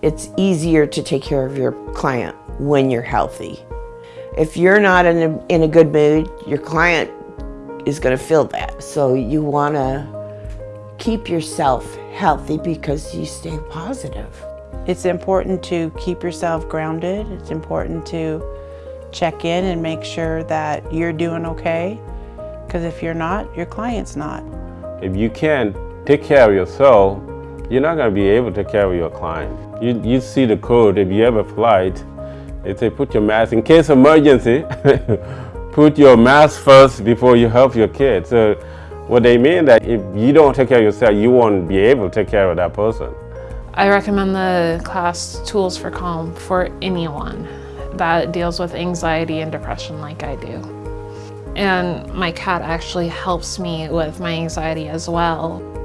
It's easier to take care of your client when you're healthy. If you're not in a, in a good mood, your client is going to feel that. So you want to keep yourself healthy because you stay positive. It's important to keep yourself grounded. It's important to check in and make sure that you're doing okay. Because if you're not, your client's not. If you can't take care of yourself, you're not going to be able to of your client. You, you see the code, if you have a flight, they say put your mask, in case of emergency, put your mask first before you help your kid. So what they mean that if you don't take care of yourself, you won't be able to take care of that person. I recommend the class Tools for Calm for anyone that deals with anxiety and depression like I do. And my cat actually helps me with my anxiety as well.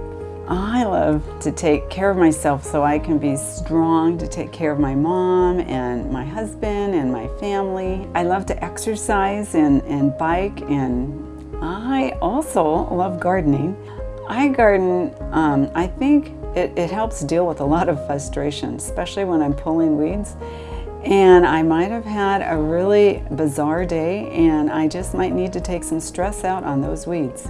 I love to take care of myself so I can be strong to take care of my mom and my husband and my family. I love to exercise and, and bike and I also love gardening. I garden, um, I think it, it helps deal with a lot of frustration, especially when I'm pulling weeds. And I might have had a really bizarre day and I just might need to take some stress out on those weeds.